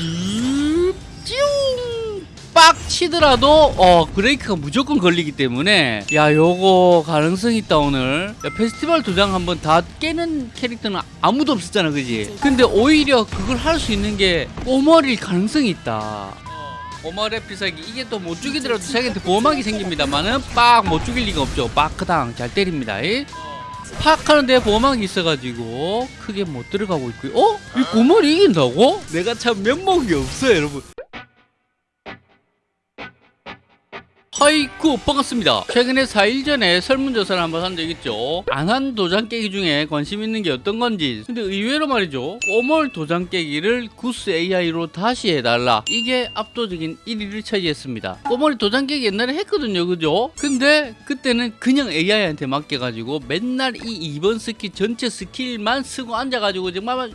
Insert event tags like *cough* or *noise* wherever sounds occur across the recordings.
슈 찌웅 빡 치더라도 어 브레이크가 무조건 걸리기 때문에 야 요거 가능성 있다 오늘. 야, 페스티벌 도장 한번 다 깨는 캐릭터는 아무도 없었잖아 그지? 근데 오히려 그걸 할 수 있는 게 꼬머릴 가능성이 있다. 꼬머리 피사기. 이게 또 못 죽이더라도 자기한테 보호막이 생깁니다만은 빡 못 죽일 리가 없죠. 빡크당 잘 때립니다. 이. 팍 하는데 보호막이 있어가지고 크게 못 들어가고 있고요 어? 이 꼬머리 이긴다고? 내가 참 면목이 없어요 여러분 하이쿠 반갑습니다. 최근에 4일 전에 설문조사를 한번 한적 있죠. 안 한 도장 깨기 중에 관심 있는 게 어떤 건지. 근데 의외로 말이죠. 꼬멀 도장 깨기를 구스 AI로 다시 해달라. 이게 압도적인 1위를 차지했습니다. 꼬멀이 도장 깨기 옛날에 했거든요. 그죠? 근데 그때는 그냥 AI한테 맡겨가지고 맨날 이 2번 스킬 전체 스킬만 쓰고 앉아가지고 정말 와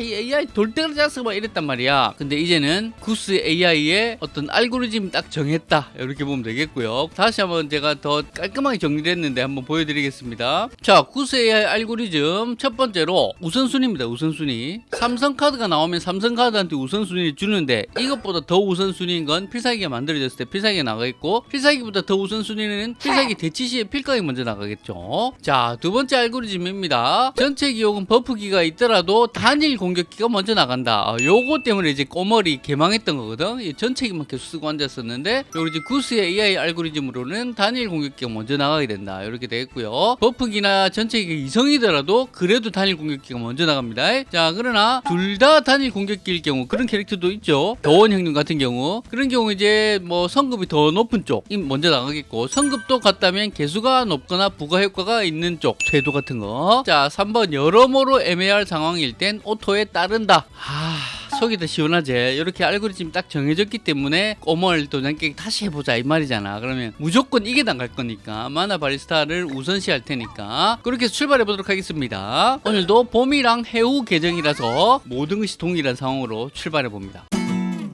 이 AI 돌덩이 잡서 막 이랬단 말이야. 근데 이제는 구스 AI의 어떤 알고리즘 딱 정했다. 이렇게 보면 되겠고요. 다시 한번 제가 더 깔끔하게 정리를 했는데 한번 보여드리겠습니다. 자 구스 AI 알고리즘 첫 번째로 우선순위입니다 우선순위. 3성카드가 나오면 3성카드한테 우선순위를 주는데 이것보다 더 우선순위인 건 필살기가 만들어졌을 때 필살기가 나가겠고 필살기보다 더 우선순위는 필살기 대치 시에 필각이 먼저 나가겠죠. 자 두 번째 알고리즘입니다. 전체 기록은 버프기가 있더라도 단일 공격기가 먼저 나간다. 어, 요거 때문에 이제 꼬머리 개망했던 거거든. 이 전체기만 계속 쓰고 앉았었는데 요리 이제 구스의 AI 알고리즘으로는 단일 공격기가 먼저 나가게 된다. 이렇게 되겠고요. 버프기나 전체기가 이성이더라도 그래도 단일 공격기가 먼저 나갑니다. 자 그러나 둘 다 단일 공격기일 경우 그런 캐릭터도 있죠. 더원 형님 같은 경우. 그런 경우 이제 뭐 성급이 더 높은 쪽이 먼저 나가겠고 성급도 같다면 개수가 높거나 부가 효과가 있는 쪽 쇄도 같은 거자 3번 여러모로 애매할 상황일 땐 auto에 따른다. 아 속이 더 시원하지. 이렇게 알고리즘이 딱 정해졌기 때문에 꼬멀 도장 깨기 다시 해보자 이 말이잖아. 그러면 무조건 이게 나갈 거니까. 마나 바리스타를 우선시할 테니까. 그렇게 출발해 보도록 하겠습니다. 오늘도 봄이랑 해우 계정이라서 모든 것이 동일한 상황으로 출발해 봅니다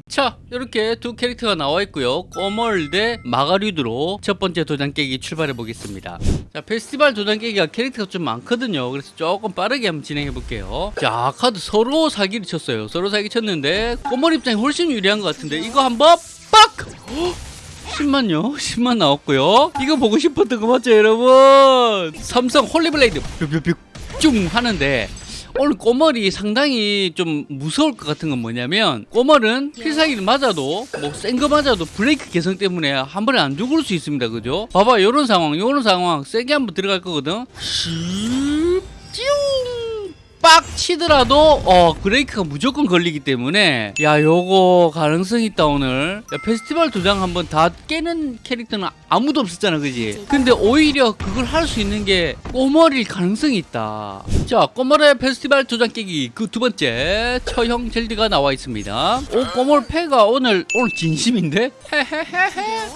자 이렇게 두 캐릭터가 나와 있고요. 꼬멀 대 마가류드로 첫 번째 도장 깨기 출발해 보겠습니다. 자 페스티벌 도장 깨기가 캐릭터가 좀 많거든요. 그래서 조금 빠르게 한번 진행해 볼게요. 자 카드 서로 사기를 쳤어요. 서로 사기 쳤는데 꼬멀 입장이 훨씬 유리한 것 같은데 이거 한번 빡! *gasps* 10만요? 10만 나왔고요. 이거 보고 싶었던 거 맞죠 여러분? 3성 Holy Blade 뿅뿅뿅 쭉 하는데 오늘 꼬멀이 상당히 좀 무서울 것 같은 건 뭐냐면 꼬멀은 필살기를 맞아도 뭐 센 거 맞아도 브레이크 개성 때문에 한 번에 안 죽을 수 있습니다. 그죠? 봐봐 요런 상황 요런 상황. 세게 한번 들어갈 거거든. 슉 찌웅 빡 치더라도 어 브레이크가 무조건 걸리기 때문에 야 요거 가능성 있다 오늘. 야, 페스티벌 도장 한번 다 깨는 캐릭터는 아무도 없었잖아 그지? 근데 오히려 그걸 할 수 있는 게 꼬머릴 가능성이 있다. 자 꼬머의 페스티벌 도장 깨기. 그 두 번째 처형 젤드가 나와 있습니다. 오 꼬멀 패가 오늘 오늘 진심인데? 헤헤헤헤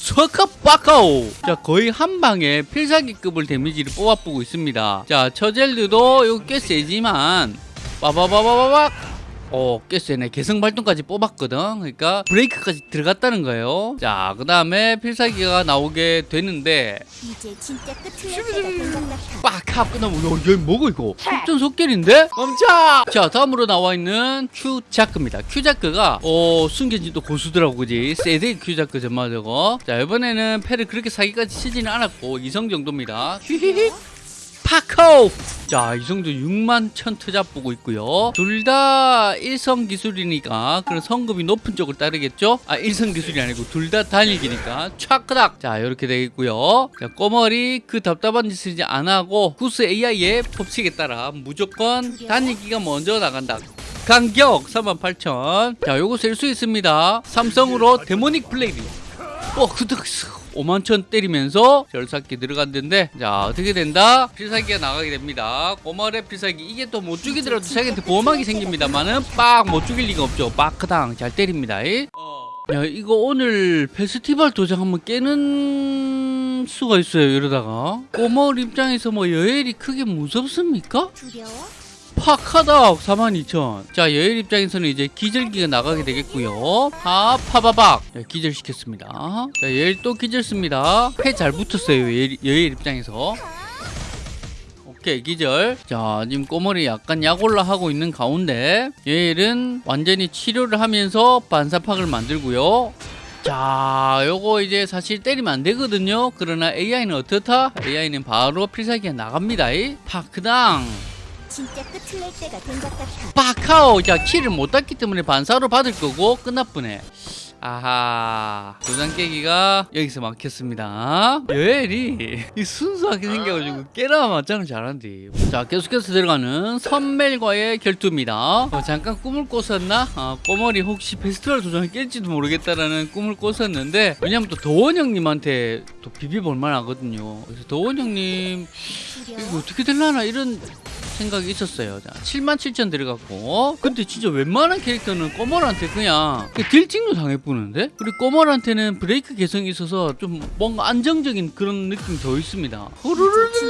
수아카 빠까오. 자 거의 한 방에 필살기급을 데미지를 뽑아보고 있습니다. 자 처젤드도 이거 꽤 세지만 빠바바바바박 어, 꽤 세네. 개성 발동까지 뽑았거든. 그러니까 브레이크까지 들어갔다는 거예요. 자, 그 다음에 필살기가 나오게 되는데 이제 진짜 끝을 낼 때가 된것 같아. 빡! 하고 끝나면 야, 얘 뭐고 이거? 속전 속결인데? 멈춰! 자, 다음으로 나와 있는 큐자크입니다. 큐자크가 어, 숨겨진도 고수더라고, 그지? 세대 큐자크 정말 저거. 자, 이번에는 패를 그렇게 사기까지 치지는 않았고 이성 정도입니다. 휘휘휘. 파코! 자, 이성도 6만 천 투잡 보고 있고요. 둘다 일성 기술이니까 그런 성급이 높은 쪽을 따르겠죠? 아, 일성 기술이 아니고 둘 다 달리기니까 촥크닥! 자, 이렇게 되겠고요. 자, 꼬머리 그 답답한 짓을 이제 안 하고 구스 AI의 법칙에 따라 무조건 달리기가 먼저 나간다. 간격 38,000. 자, 요거 셀수 있습니다. 삼성으로 데모닉 블레이드. 어, 그득 5만 천 때리면서 절삭기 들어갔는데 자 어떻게 된다? 필살기가 나가게 됩니다. 꼬마랩 필살기. 이게 또 못 죽이더라도 자기한테 보호막이 생깁니다만은 빡 못 죽일 리가 없죠. 빡크당 잘 때립니다. 이. 야 이거 오늘 페스티벌 도장 한번 깨는 수가 있어요 이러다가. 꼬마을 입장에서 뭐 여엘이 크게 무섭습니까? 두려워? 파카닥 42,000. 자, 여일 입장에서는 이제 기절기가 나가게 되겠고요. 아, 파바박. 자, 기절시켰습니다. 자, 여일 또 기절 씁니다. 패 잘 붙었어요, 여일, 여일 입장에서. 오케이. 기절 자 지금 꼬머리 약간 약올라 하고 있는 가운데 얘는 완전히 치료를 하면서 반사팍을 만들고요 자 요거 이제 사실 때리면 안 되거든요 그러나 AI는 어떻다? AI는 바로 필살기가 나갑니다 이 파크당 진짜 끝을 낼 때가 된 것 같아. 파카오 자 키를 못 땄기 때문에 반사로 받을 거고 끝나쁘네. 아하 도장 깨기가 여기서 막혔습니다. 여엘이 이 순수하게 생겨가지고 깨라 맞짱을 잘한디. 자 계속해서 들어가는 선멜과의 결투입니다. 어, 잠깐 꿈을 꿨었나? 아, 꼬머리 혹시 페스티벌 도장을 깰지도 모르겠다라는 꿈을 꿨었는데 왜냐면 또 도원 형님한테 또 비벼볼 만 하거든요. 그래서 도원 형님 이거. 어떻게 될라나? 이런 생각이 있었어요. 자, 7만 7천 들어갔고. 근데 진짜 웬만한 캐릭터는 꼬멀한테 그냥 그 딜찍도 당해보는데? 그리고 꼬멀한테는 브레이크 개성이 있어서 좀 뭔가 안정적인 그런 느낌이 더 있습니다. 후루루 진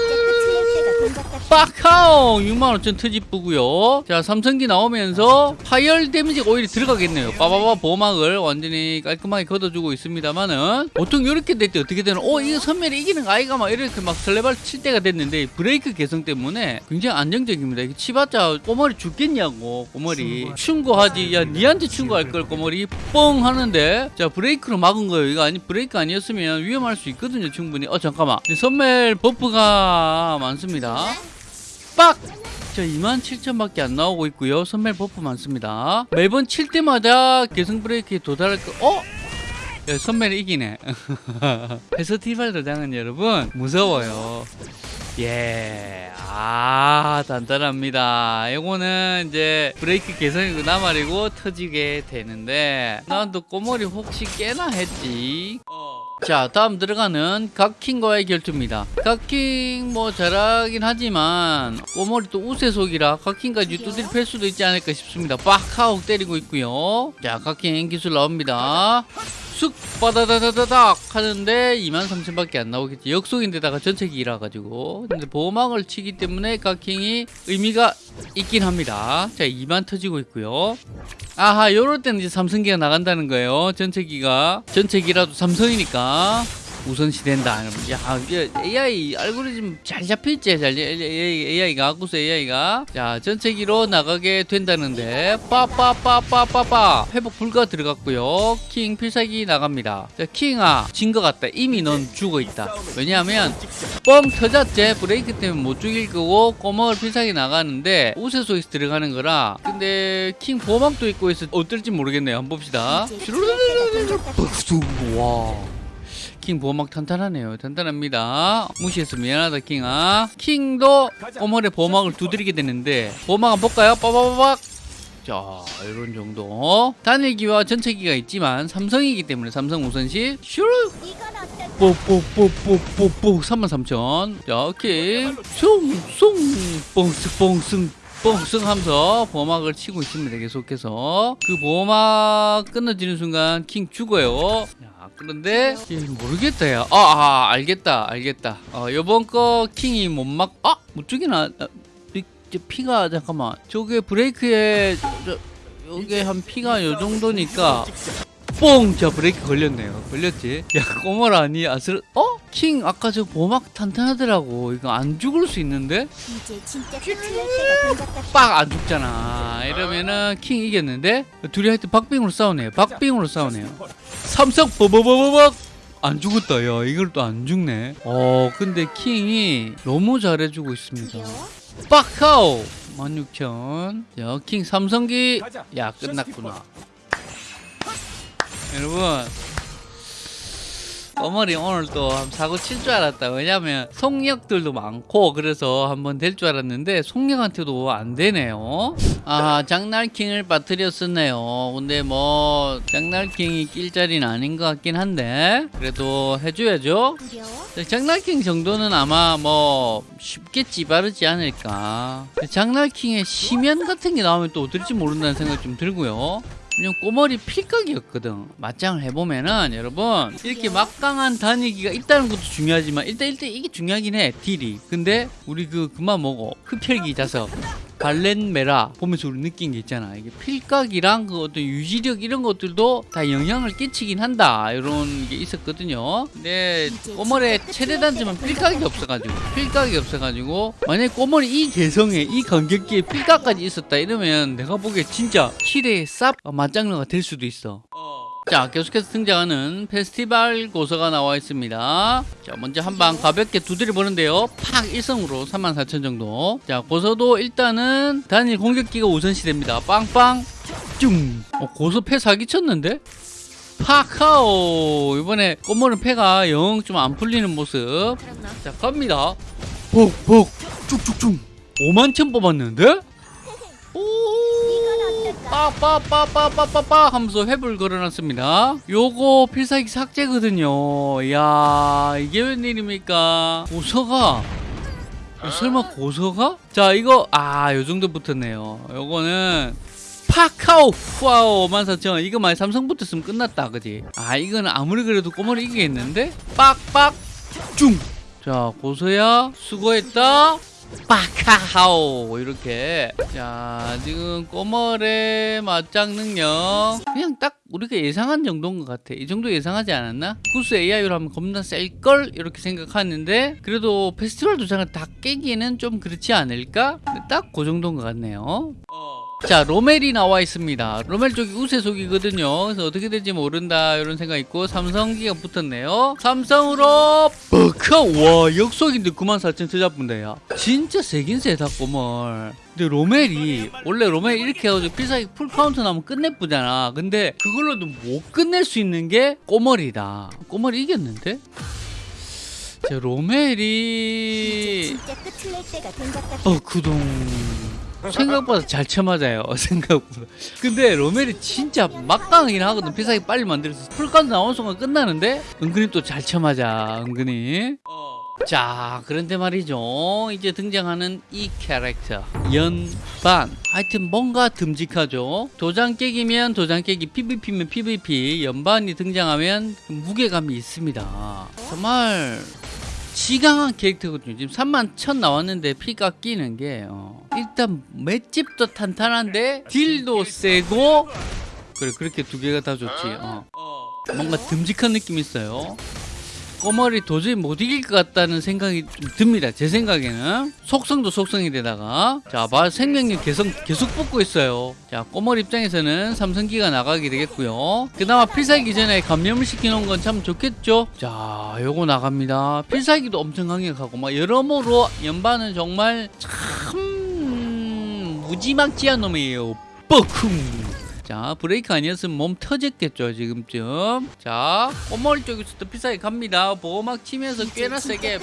빡하오 65,000 트집부고요. 자 삼성기 나오면서 파열 데미지가 오히려 들어가겠네요. 빠바바 보막을 완전히 깔끔하게 걷어주고 있습니다만은 보통 이렇게 될 때 어떻게 되나? 어 이거 선멸이 이기는 거 아이가 막 이렇게 막 설레발 칠 때가 됐는데 브레이크 개성 때문에 굉장히 안정적입니다. 이게 치봤자 꼬머리 죽겠냐고 꼬머리. 충고하지. 야 니한테 충고할 걸 꼬머리 뻥 하는데 자 브레이크로 막은 거예요. 이거 아니 브레이크 아니었으면 위험할 수 있거든요 충분히. 어 잠깐만. 선멸 버프가 많습니다 빡! 자 27,000밖에 안 나오고 있고요 선멸 버프 많습니다 매번 칠 때마다 계승 브레이크에 도달할 거 어? 야, 선멸이 이기네 *laughs* 페스티벌 도장은 여러분 무서워요 예, 아, 단단합니다. 요거는 이제 브레이크 개선이구나 말이고 터지게 되는데, 난또 꼬머리 혹시 깨나 했지. 자, 다음 들어가는 각킹과의 결투입니다. 각킹 뭐 잘하긴 하지만 꼬머리 또 우세속이라 각킹까지 두드리 팰 수도 있지 않을까 싶습니다. 빡 하고 때리고 있고요. 자, 각킹 기술 나옵니다. 쑥 빠다다다다닥 하는데 23,000밖에 안 나오겠지. 역속인데다가 전체기라 가지고. 근데 보호막을 치기 때문에 각킹이 의미가 있긴 합니다. 자, 2만 터지고 있고요. 아하, 요럴 때는 이제 삼성기가 나간다는 거예요. 전체기가. 전체기라도 삼성이니까. 우선시 된다. 이러면. 야, AI 알고리즘 잘 잡혀있지? 잘, AI가, 아쿠스 AI가. 자, 전체기로 나가게 된다는데, 빠빠빠빠빠빠. 회복 불가 들어갔고요. 킹 필살기 나갑니다. 자, 킹아, 진 것 같다. 이미 넌 죽어 있다. 왜냐하면, 뻥 터졌지? 브레이크 때문에 못 죽일 거고, 꼬먹을 필살기 나가는데, 우세소에서 들어가는 거라. 근데, 킹 보호막도 있고 해서 어떨지 모르겠네요. 한번 봅시다. 와. 킹 보호막 탄탄하네요. 탄탄합니다. 무시해서 미안하다 킹아. 킹도 꼬물의 보호막을 두드리게 되는데 보호막 한번 볼까요? 빠바바박. 자 이런 정도. 단일기와 전체기가 있지만 삼성이기 때문에 삼성 우선시 어떨까? 뽀뽀뽀뽀뽀뽀 33,000. 자 오케이. 숭숭 뽕승 뽕승 뽕승 하면서 보호막을 치고 있습니다. 계속해서 그 보호막 끊어지는 순간 킹 죽어요. 야, 그런데 예, 모르겠다 야. 아, 아 알겠다 알겠다. 어 요번 거 킹이 못 막. 아못 죽이나? 아, 피가 잠깐만. 저게 브레이크에 저, 요게 한 피가 요 정도니까 뽕! 자 브레이크 걸렸네요 걸렸지? 야 꼬멀 아니 아슬 어? 킹 아까 저 보막 탄탄하더라고 이거 안 죽을 수 있는데? 빡 안 죽잖아 이러면은 킹 이겼는데 둘이 하여튼 박빙으로 싸우네요 박빙으로 싸우네요 삼성 버버버버벅 안 죽었다 야 이걸 또 안 죽네. 어 근데 킹이 너무 잘해주고 있습니다. 두려워? 빡하오 16,000 자, 킹 삼성기. 야 끝났구나. 여러분 어머니 오늘 또한 사고 칠 줄 알았다 왜냐면 속력들도 많고 그래서 한번 될 줄 알았는데 속력한테도 안 되네요 아 장날킹을 빠뜨렸었네요 근데 뭐 장날킹이 낄 자리는 아닌 것 같긴 한데 그래도 해줘야죠? 장날킹 정도는 아마 뭐 쉽게 찌바르지 않을까. 장날킹의 심연 같은 게 나오면 또 어떨지 모른다는 생각이 좀 들고요. 그냥 꼬머리 필각이었거든. 맞짱을 해보면은 여러분 이렇게 막강한 단위기가 있다는 것도 중요하지만 일단 일단 이게 중요하긴 해 딜이. 근데 우리 그 그만 먹어 흡혈기 자석 발렌메라 보면서 우리 느낀 게 있잖아. 이게 필각이랑 그 어떤 유지력 이런 것들도 다 영향을 끼치긴 한다. 이런 게 있었거든요. 근데 꼬멀의 최대 단점은 필각이 없어가지고 필각이 없어가지고 만약 꼬멀이 이 개성에 이 간격기에 필각까지 있었다 이러면 내가 보기에 진짜 킬의 쌉맞 장르가 될 수도 있어. 자 계속해서 등장하는 페스티벌 고서가 나와 있습니다. 자 먼저 한 방 가볍게 두드려 보는데요. 팍 1성으로 34,000 정도. 자 고서도 일단은 단일 공격기가 우선시 됩니다. 빵빵 쭝 어, 고서 패 사기쳤는데? 파카오. 이번에 꽃모는 패가 영 좀 안 풀리는 모습. 자 갑니다. 복복 쭉쭉쭉. 5만 천 뽑았는데? 오 빠빠빠빠빠빠빠 하면서 획을 걸어놨습니다. 요거 필살기 삭제거든요. 이야 이게 웬일입니까? 고서가 어, 설마 고서가? 자 이거 아 요정도 붙었네요. 요거는 파카오 후아오 14,000원 이거 만약 삼성 붙었으면 끝났다 그지? 아 이거는 아무리 그래도 꼬머리 이기겠는데? 빡빡 쭝자 고서야 수고했다 빠카하오 이렇게. 자 지금 꼬멀의 맞짱 능력. 그냥 딱 우리가 예상한 정도인 것 같아. 이 정도 예상하지 않았나? 구스 AI로 하면 겁나 셀걸? 이렇게 생각하는데 그래도 페스티벌 도장을 다 깨기에는 좀 그렇지 않을까? 딱 그 정도인 것 같네요 자 로멜이 나와 있습니다. 로멜 쪽이 우세속이거든요. 그래서 어떻게 될지 모른다 이런 생각 있고 삼성기가 붙었네요. 삼성으로 버카 와 역속인데 94,000 투자분다 야. 진짜 세긴 세다 꼬멀. 근데 로멜이 원래 로멜 이렇게 해가지고 필살기 풀카운트 나면 끝내쁘잖아. 근데 그걸로도 못 끝낼 수 있는 게 꼬멀이다. 꼬멀이 이겼는데? 자 로멜이. 어 구동 생각보다 잘 쳐맞아요 *laughs* 생각보다. 근데 로멜이 진짜 막강하긴 하거든. 필살기 빨리 만들어서. 풀까지 나오는 순간 끝나는데? 은근히 또 잘 쳐맞아 은근히. 자 그런데 말이죠. 이제 등장하는 이 캐릭터. 연반. 하여튼 뭔가 듬직하죠. 도장 깨기면 도장 깨기 PVP면 PVP. 연반이 등장하면 무게감이 있습니다. 정말 지강한 캐릭터거든요. 지금 3만 1000 나왔는데 피가 끼는 게 어. 일단 맷집도 탄탄한데 딜도 세고 그래 그렇게 두 개가 다 좋지. 어. 뭔가 듬직한 느낌이 있어요. 꼬머리 도저히 못 이길 것 같다는 생각이 좀 듭니다. 제 생각에는 속성도 속성이 되다가 자, 봐 생명력 계속 계속 뽑고 있어요. 자, 꼬머리 입장에서는 삼성기가 나가게 되겠고요. 그나마 필살기 전에 감염을 시켜놓은 건 참 좋겠죠. 자, 요거 나갑니다. 필살기도 엄청 강력하고 막 여러모로 연반은 정말 참 무지막지한 놈이에요. 뻐쿵. 자 브레이크 아니었으면 몸 터졌겠죠 지금쯤. 자 꼬멀 쪽에서도 비싸게 갑니다. 보호막 치면서 꽤나 세게.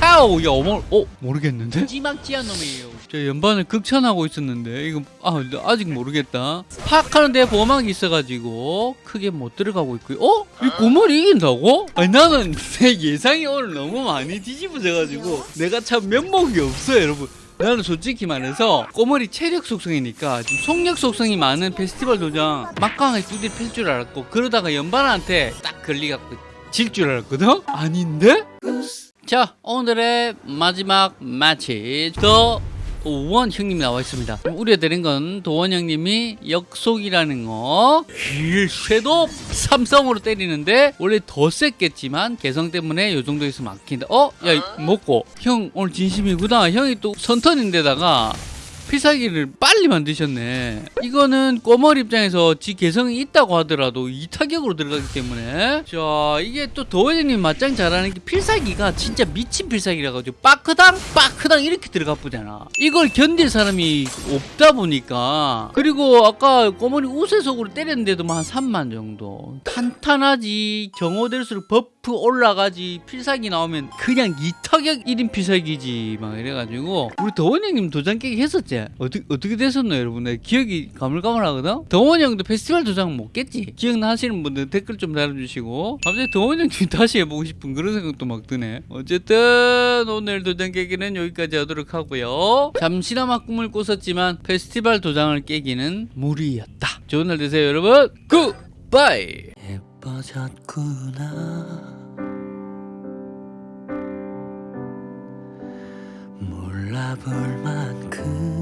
빡하오 야 어머 어 모르겠는데? 지막지한 놈이에요. 저 연반을 극찬하고 있었는데 이거 아 아직 모르겠다. 팍 하는데 보호막이 있어가지고 크게 못 들어가고 있고요. 어? 이 꼬멀이 이긴다고? 아니 나는 *laughs* 내 예상이 오늘 너무 많이 뒤집어져가지고 내가 참 면목이 없어요 여러분 나는 솔직히 말해서 꼬머리 체력 속성이니까 좀 속력 속성이 많은 페스티벌 도장 막강하게 두드려 팰줄 알았고 그러다가 연반한테 딱 걸리갖고 질 줄 알았거든? 아닌데? 자 오늘의 마지막 매치 더 도원 형님이 나와 있습니다. 좀 우려되는 건 도원 형님이 역속이라는 거. 쉐도 삼성으로 때리는데 원래 더 셌겠지만 개성 때문에 요 정도에서 막힌다. 어? 야 이- 먹고. 형 오늘 진심이구나. 형이 또 선턴인데다가 필살기를 빨리 만드셨네. 이거는 꼬멀 입장에서 지 개성이 있다고 하더라도 이 타격으로 들어가기 때문에 자 이게 또 도원님 맞짱 잘하는 게 필살기가 진짜 미친 필살기라 가지고 빠크당 빠크당 이렇게 들어가 보잖아. 이걸 견딜 사람이 없다 보니까 그리고 아까 꼬멀이 우세속으로 때렸는데도 뭐한 3만 정도 탄탄하지 경호될수록 버프 올라가지 필살기 나오면 그냥 이 타격 1인 필살기지 막 이래가지고 우리 도원 형님 도장 깨기 했었지? 어떻게 어떻게 됐었나 여러분? 내 기억이 가물가물하거든? 도원 형도 페스티벌 도장 못 깼지? 기억나시는 분들 댓글 좀 달아주시고 갑자기 도원 형님 *laughs* 다시 해보고 싶은 그런 생각도 막 드네. 어쨌든 오늘 도장 깨기는 여기까지 하도록 하고요. 잠시나마 꿈을 꿨었지만 페스티벌 도장을 깨기는 무리였다. 좋은 날 되세요 여러분. 굿바이 예뻐졌구나 알아볼 만큼.